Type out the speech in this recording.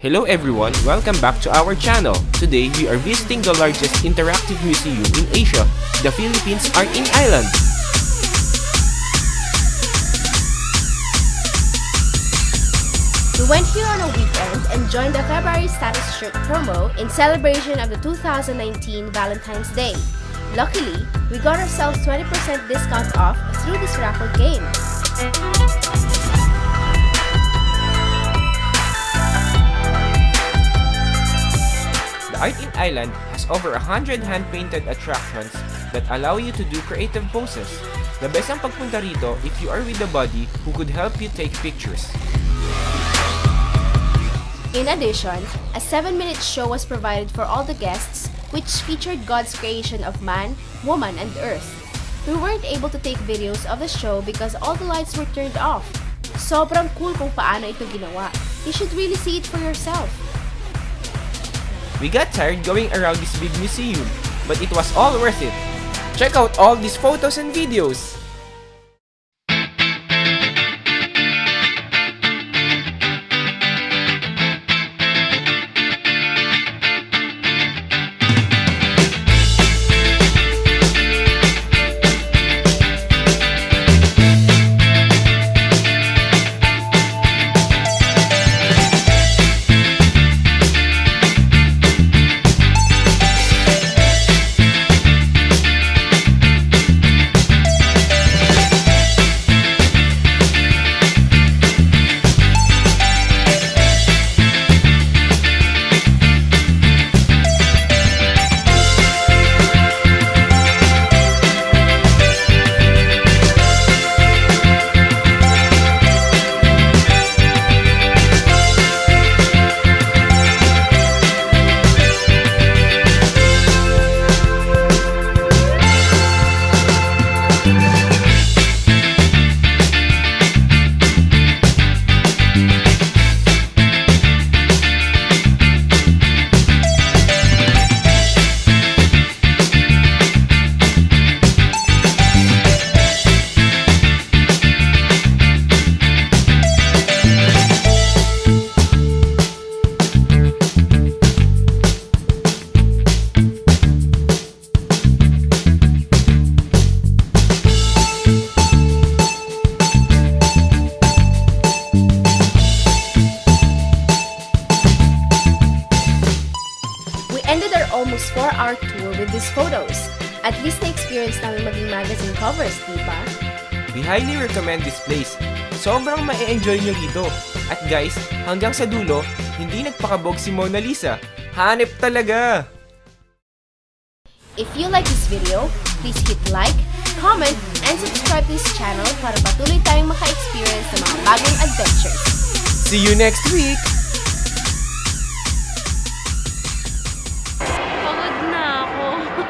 Hello everyone, welcome back to our channel. Today, we are visiting the largest interactive museum in Asia. The Philippines Art in Island. We went here on a weekend and joined the February status shirt promo in celebration of the 2019 Valentine's Day. Luckily, we got ourselves 20% discount off through this raffle game. Art in Island has over 100 hand-painted attractions that allow you to do creative poses. The best ang pagpunta rito if you are with a buddy who could help you take pictures. In addition, a 7-minute show was provided for all the guests which featured God's creation of man, woman, and earth. We weren't able to take videos of the show because all the lights were turned off. Sobrang cool kung paano ito ginawa. You should really see it for yourself. We got tired going around this big museum, but it was all worth it. Check out all these photos and videos! Ended our almost 4-hour tour with these photos. At least na-experience namin maging magazine covers, di ba? We highly recommend this place. Sobrang ma-enjoy nyo rito. At guys, hanggang sa dulo, hindi nagpakabog si Mona Lisa. Hanep talaga! If you like this video, please hit like, comment, and subscribe to this channel para patuloy tayong maka-experience ng mga bagong adventures. See you next week!